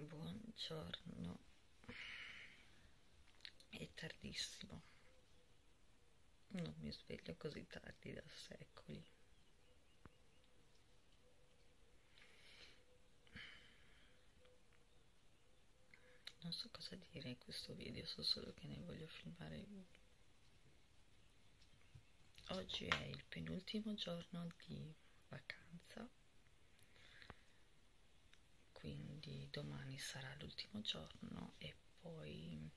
Buongiorno, è tardissimo, non mi sveglio così tardi da secoli. Non so cosa dire in questo video, so solo che ne voglio filmare uno. Oggi è il penultimo giorno di vacanza quindi domani sarà l'ultimo giorno e poi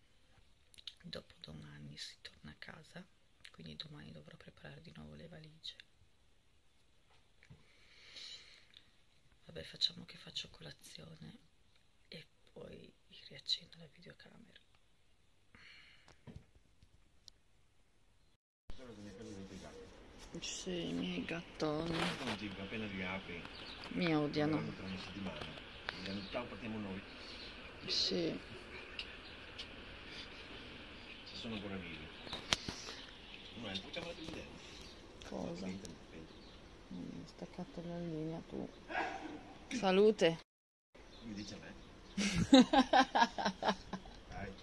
dopodomani si torna a casa quindi domani dovrò preparare di nuovo le valigie. Vabbè facciamo che faccio colazione e poi riaccendo la videocamera. Sì, i miei gattoni. Mi odiano ciao partiamo noi. Sì. Se sono ancora vivi. No, è tutta la idea. Cosa? Mm, staccato la linea tu. Salute. Mi dice a me. Dai.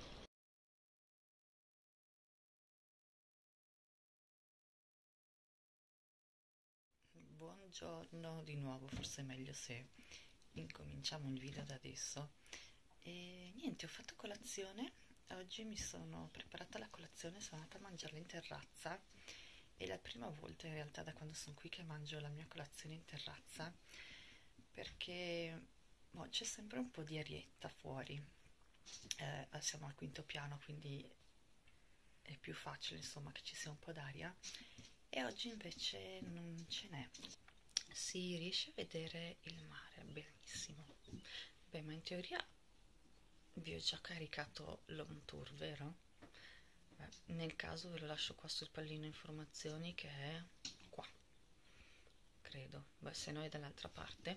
Buongiorno di nuovo, forse è meglio se incominciamo il video da adesso. E niente ho fatto colazione. Oggi mi sono preparata la colazione sono andata a mangiarla in terrazza. È la prima volta in realtà da quando sono qui che mangio la mia colazione in terrazza perché boh, c'è sempre un po' di arietta fuori. Eh, siamo al quinto piano quindi è più facile insomma che ci sia un po' d'aria. E oggi invece non ce n'è si riesce a vedere il mare benissimo beh ma in teoria vi ho già caricato l'home tour vero? Beh, nel caso ve lo lascio qua sul pallino informazioni che è qua credo. Beh se no è dall'altra parte.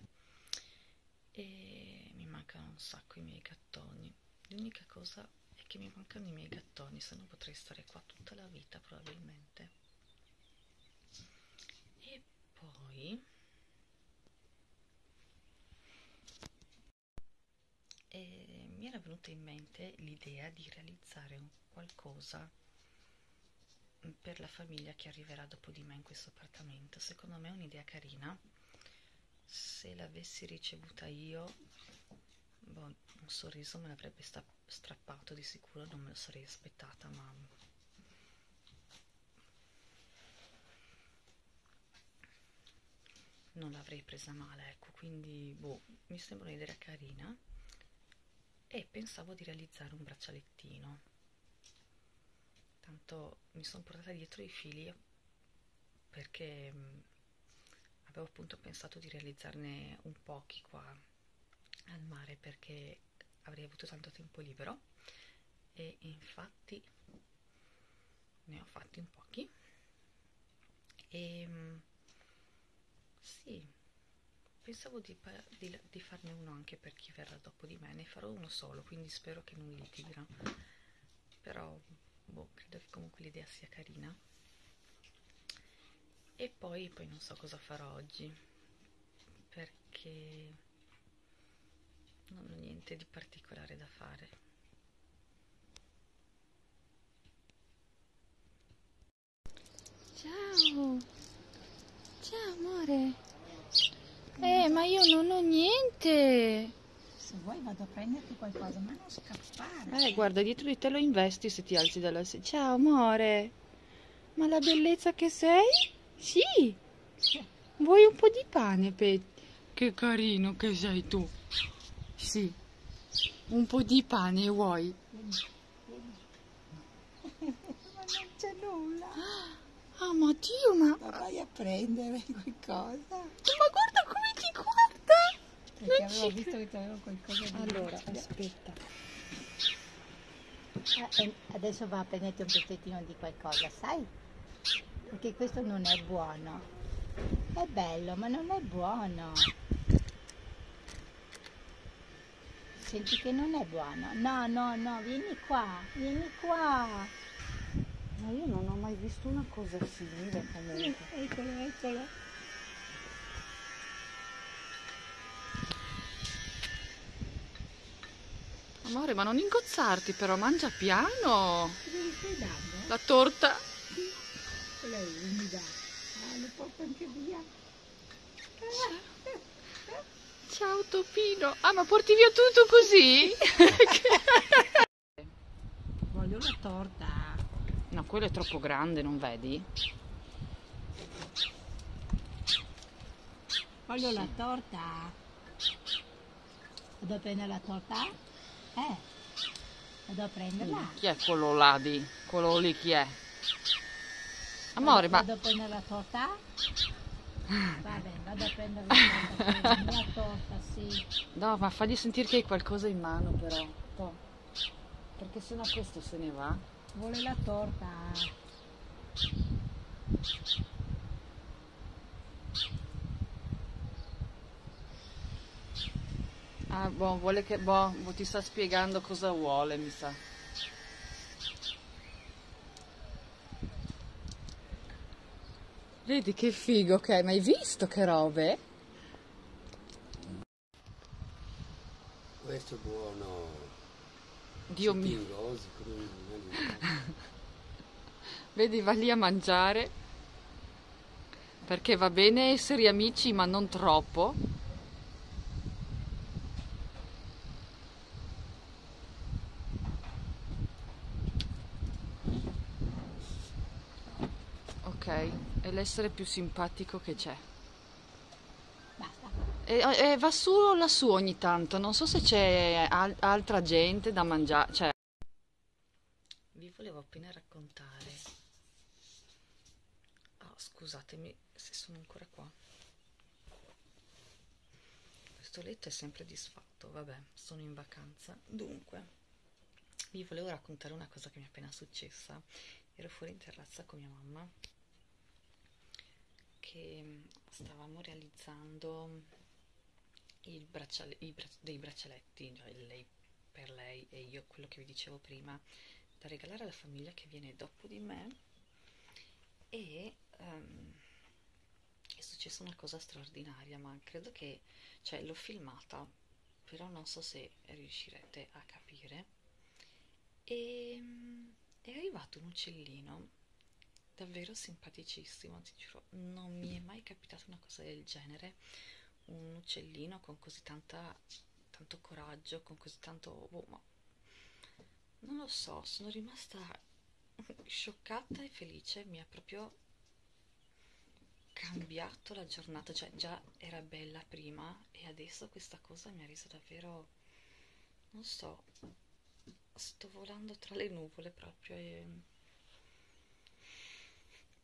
E mi mancano un sacco i miei gattoni. L'unica cosa è che mi mancano i miei gattoni se no potrei stare qua tutta la vita probabilmente. E poi e mi era venuta in mente l'idea di realizzare qualcosa per la famiglia che arriverà dopo di me in questo appartamento. Secondo me è un'idea carina. Se l'avessi ricevuta io, boh, un sorriso me l'avrebbe strappato di sicuro, non me lo sarei aspettata, ma non l'avrei presa male, ecco, quindi boh, mi sembra un'idea carina e pensavo di realizzare un braccialettino. Tanto mi sono portata dietro i fili perché mm, avevo appunto pensato di realizzarne un pochi qua al mare perché avrei avuto tanto tempo libero. E infatti ne ho fatti un pochi. E mm, sì pensavo di, di, di, farne uno anche per chi verrà dopo di me. Ne farò uno solo quindi spero che non litighino però boh, credo che comunque l'idea sia carina. E poi, poi non so cosa farò oggi perché non ho niente di particolare da fare. Ciao! Ciao amore ma io non ho niente. Se vuoi vado a prenderti qualcosa, ma non scappare. Eh, guarda, dietro di te lo investi se ti alzi dalla sedia. Ciao, amore. Ma la bellezza che sei? Sì. Vuoi un po' di pane, Pet? Che carino che sei tu. Sì. Un po' di pane vuoi? ma non c'è nulla. Ah, ma Dio, ma... Ma vai a prendere qualcosa. Ma guarda! Perché avevo visto che avevo qualcosa di... Allora, aspetta. Ah, adesso va a prenderti un pezzettino di qualcosa, sai? Perché questo non è buono. È bello, ma non è buono. Senti che non è buono. No, no, no, vieni qua, vieni qua. Ma io non ho mai visto una cosa simile comunque. Eccolo, eccolo. Amore, ma non ingozzarti però, mangia piano. Cosa gli stai dando? La torta. Quella è umida. Ah, lo porto anche via. Ciao Topino. Ah, ma porti via tutto così? Voglio la torta. No, quello è troppo grande, non vedi? Voglio la torta. Vado a prendere la torta? Eh. Vado a prenderla. Chi è quello là di? Quello lì chi è? Amore, ma Vado a prendere la torta? Va bene, vado a prendere la torta. La torta, sì. no, ma fagli sentire che hai qualcosa in mano però. To. Perché sennò questo se ne va. Vuole la torta. Ah, boh, vuole che boh, boh, ti sta spiegando cosa vuole, mi sa. Vedi che figo che è, ma hai visto che robe? Questo è buono. Dio mio. Vedi, va lì a mangiare. Perché va bene essere amici, ma non troppo. Ok, è l'essere più simpatico che c'è. Basta. E, e va su lassù ogni tanto, non so se c'è al- altra gente da mangiare. Cioè... Vi volevo appena raccontare. Oh, scusatemi se sono ancora qua. Questo letto è sempre disfatto, vabbè, sono in vacanza. Dunque, vi volevo raccontare una cosa che mi è appena successa. Ero fuori in terrazza con mia mamma che stavamo realizzando bracciale- bra- dei braccialetti, cioè lei per lei e io, quello che vi dicevo prima, da regalare alla famiglia che viene dopo di me. E ehm, è successa una cosa straordinaria, ma credo che, cioè, l'ho filmata, però non so se riuscirete a capire. E mm, è arrivato un uccellino davvero simpaticissimo, ti giuro, non mi è mai capitata una cosa del genere. Un uccellino con così tanta, tanto coraggio, con così tanto... boh, ma non lo so, sono rimasta scioccata e felice, mi ha proprio cambiato la giornata, cioè già era bella prima e adesso questa cosa mi ha reso davvero, non so, sto volando tra le nuvole proprio e...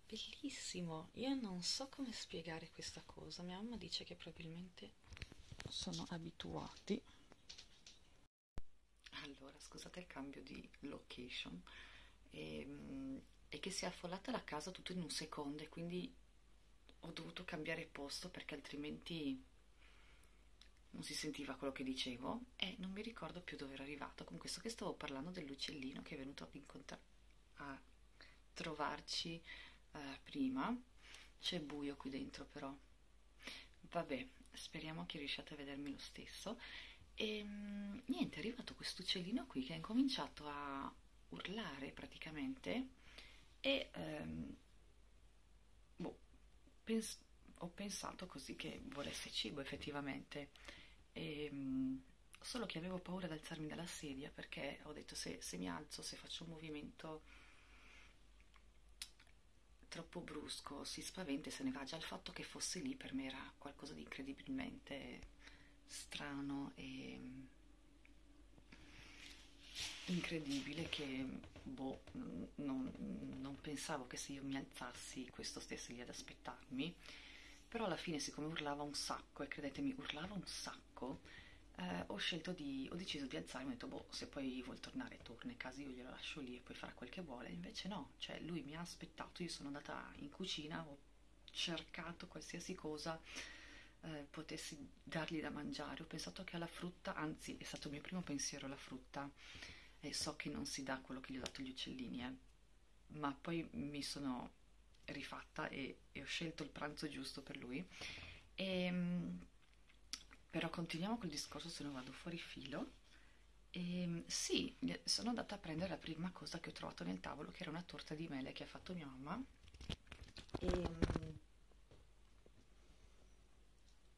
Bellissimo, io non so come spiegare questa cosa, mia mamma dice che probabilmente sono abituati. Allora, scusate il cambio di location, e, e che si è affollata la casa tutto in un secondo e quindi ho dovuto cambiare posto perché altrimenti non si sentiva quello che dicevo e non mi ricordo più dove ero arrivato. Con questo che stavo parlando dell'uccellino che è venuto a, a trovarci eh, prima. C'è buio qui dentro però. Vabbè, speriamo che riusciate a vedermi lo stesso. E mm, niente, è arrivato questo uccellino qui che ha incominciato a urlare praticamente e ehm, boh, pens- ho pensato così che volesse cibo effettivamente. E, mm, solo che avevo paura di alzarmi dalla sedia perché ho detto se, se mi alzo, se faccio un movimento troppo brusco, si spaventa e se ne va. Già il fatto che fosse lì per me era qualcosa di incredibilmente strano e incredibile che boh, non, non pensavo che se io mi alzassi questo stesse lì ad aspettarmi. Però alla fine, siccome urlava un sacco, e credetemi, urlava un sacco, eh, ho scelto di, ho deciso di alzarmi, ho detto, boh, se poi vuol tornare, torna in casa, io glielo lascio lì e poi farà quel che vuole. Invece no, cioè lui mi ha aspettato, io sono andata in cucina, ho cercato qualsiasi cosa eh, potessi dargli da mangiare, ho pensato che alla frutta, anzi è stato il mio primo pensiero la frutta, e so che non si dà quello che gli ho dato agli uccellini, eh, ma poi mi sono rifatta e, e ho scelto il pranzo giusto per lui. E, però continuiamo col discorso se no vado fuori filo Ehm, sì, gli- sono andata a prendere la prima cosa che ho trovato nel tavolo, che era una torta di mele che ha fatto mia mamma. Ehm,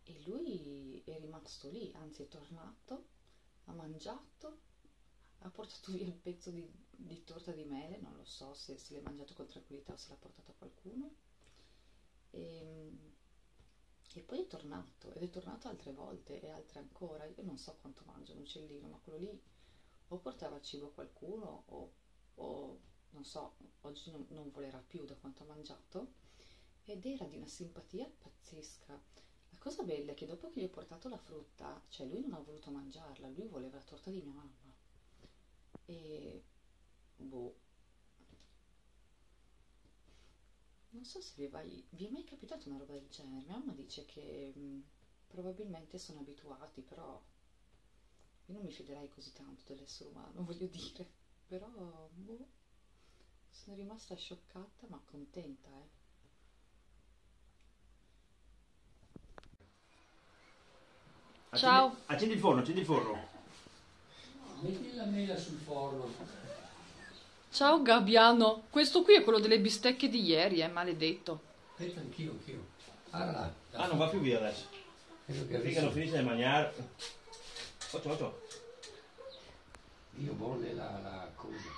E, lui è rimasto lì, anzi è tornato, ha mangiato, ha portato via il pezzo di, di torta di mele, non lo so se se l'è mangiato con tranquillità o se l'ha portato a qualcuno. Ehm, E, poi è tornato, ed è tornato altre volte e altre ancora. Io non so quanto mangia un uccellino, ma quello lì o portava cibo a qualcuno o, o, non so, oggi non, non volerà più da quanto ha mangiato. Ed era di una simpatia pazzesca. La cosa bella è che dopo che gli ho portato la frutta, cioè lui non ha voluto mangiarla, lui voleva la torta di mia mamma. E boh. Non so se vi è mai, vi è mai capitato una roba del genere. Mia mamma dice che mh, probabilmente sono abituati, però io non mi fiderei così tanto dell'essere umano, voglio dire. Però, boh, sono rimasta scioccata ma contenta, eh. Ciao. Accendi, accendi il forno, accendi il forno. Metti la mela sul forno. Ciao Gabbiano, questo qui è quello delle bistecche di ieri, è maledetto. Aspetta, anch'io, anch'io. Allora, Ah, non va più via adesso. Finché non finisce di mangiare. Occhio, occhio. io voglio la, la cosa.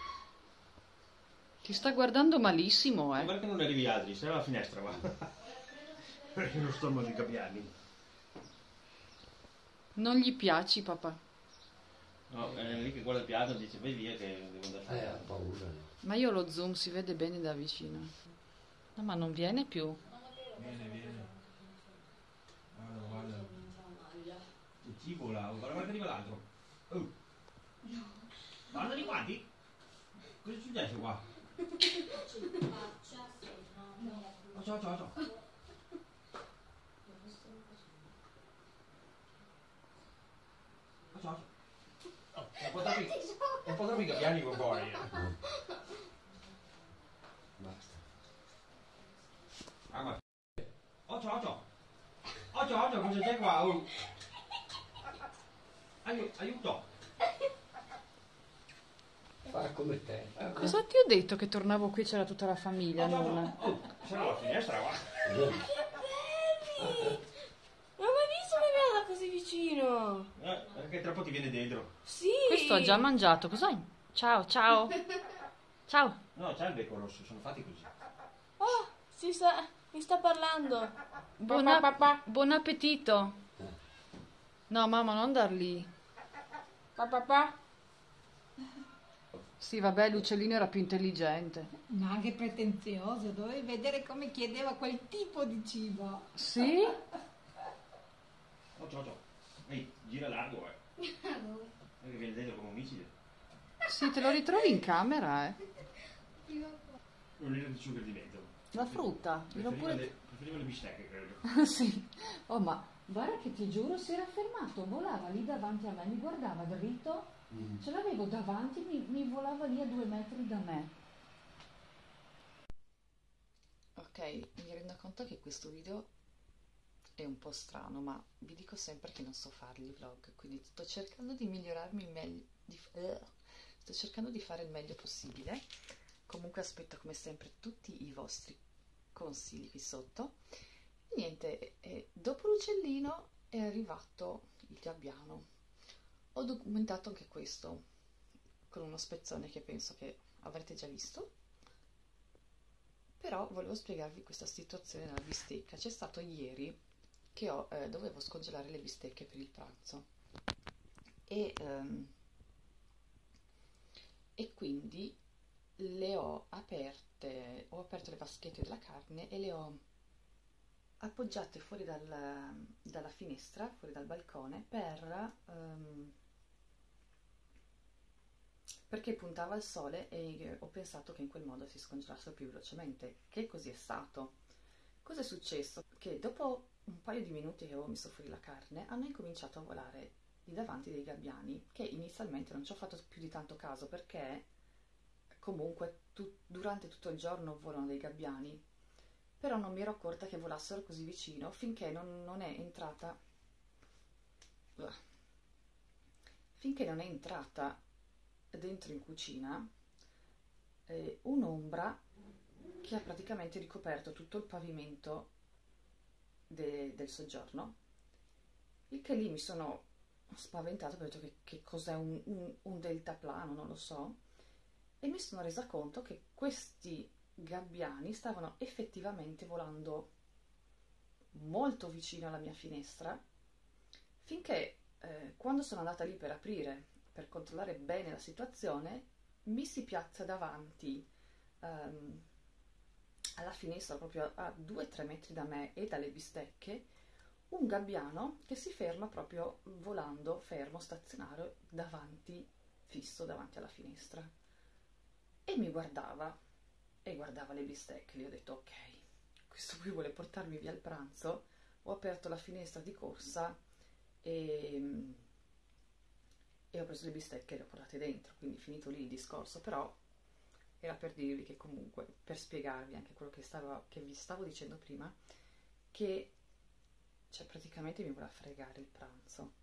Ti sta guardando malissimo, eh. Guarda che non arrivi altri, sei alla finestra, va. Perché non stomaco di gabbiani. Non gli piaci, papà. No, è lì che guarda il piatto e dice vai via che devo andare a Eh, ha fare. paura. Ma io lo zoom si vede bene da vicino. No, ma non viene più. Viene, viene. Guarda, guarda. Il cibo là, guarda, guarda che arriva l'altro. Oh. Guarda di quanti? Cosa è successo qua? Occhio, occhio, occhio. Occhio, occhio. Oh, è un po' troppi, un po' troppi gabbiani qua fuori. eh. Basta. Ah, ma... Occhio, occhio! Occhio, occhio, cosa c'è qua? Oh. Aiuto, aiuto! Fa come te. Cosa ti ho detto che tornavo qui c'era tutta la famiglia, Occhio, non? occhio. Oh, c'era la finestra qua. Vieni. Non ho mai visto una vicino. Eh, perché tra poco ti viene dentro. Sì. Questo ha già mangiato, cos'hai? Ciao, ciao. Ciao. No, c'è il becco rosso, sono fatti così. Oh, si sta, mi sta parlando. Buon, Papà, papà. buon appetito. No, mamma, non dar lì. Papà. Sì, vabbè, l'uccellino era più intelligente. Ma anche pretenzioso, dovevi vedere come chiedeva quel tipo di cibo. Sì? Occhio, occhio. Ehi, gira largo, eh. Perché viene dentro come un missile. Sì, te lo ritrovi in camera, eh. Non era di sugar di dentro. La frutta. Preferiva, pure... le, preferiva le bistecche, credo. sì. Oh, ma guarda che ti giuro, si era fermato, volava lì davanti a me, mi guardava dritto, Mm. ce l'avevo davanti, mi, mi volava lì a due metri da me. Ok, mi rendo conto che questo video è un po' strano, ma vi dico sempre che non so farli i vlog, quindi sto cercando di migliorarmi il meglio, di, eh, sto cercando di fare il meglio possibile. Comunque aspetto come sempre tutti i vostri consigli qui sotto. Niente, eh, dopo l'uccellino è arrivato il gabbiano. Ho documentato anche questo con uno spezzone che penso che avrete già visto. Però volevo spiegarvi questa situazione della bistecca. C'è stato ieri che ho, eh, dovevo scongelare le bistecche per il pranzo e, ehm, e quindi le ho aperte, ho aperto le vaschette della carne e le ho appoggiate fuori dal- dalla finestra, fuori dal balcone, per, ehm, perché puntava il sole e ho pensato che in quel modo si scongelassero più velocemente, che così è stato. Cosa è successo? Che dopo un paio di minuti che avevo messo fuori la carne, hanno incominciato a volare lì davanti dei gabbiani, che inizialmente non ci ho fatto più di tanto caso perché comunque tu- durante tutto il giorno volano dei gabbiani, però non mi ero accorta che volassero così vicino finché non, non è entrata finché non è entrata dentro in cucina eh, un'ombra che ha praticamente ricoperto tutto il pavimento de- del soggiorno. Il che lì mi sono spaventato perché ho detto che, che cos'è un, un, un deltaplano, non lo so, e mi sono resa conto che questi gabbiani stavano effettivamente volando molto vicino alla mia finestra finché eh, quando sono andata lì per aprire, per controllare bene la situazione, mi si piazza davanti um, alla finestra, proprio a 2-3 metri da me e dalle bistecche, un gabbiano che si ferma proprio volando fermo, stazionario, davanti, fisso davanti alla finestra. E mi guardava, e guardava le bistecche. Gli ho detto, ok, questo qui vuole portarmi via il pranzo. Ho aperto la finestra di corsa e, e ho preso le bistecche e le ho portate dentro. Quindi finito lì il discorso, però era per dirvi che comunque, per spiegarvi anche quello che, stavo, che vi stavo dicendo prima, che cioè, praticamente mi voleva fregare il pranzo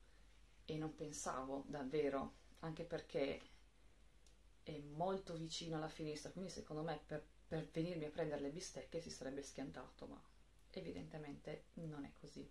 e non pensavo davvero, anche perché è molto vicino alla finestra, quindi secondo me per, per venirmi a prendere le bistecche si sarebbe schiantato, ma evidentemente non è così.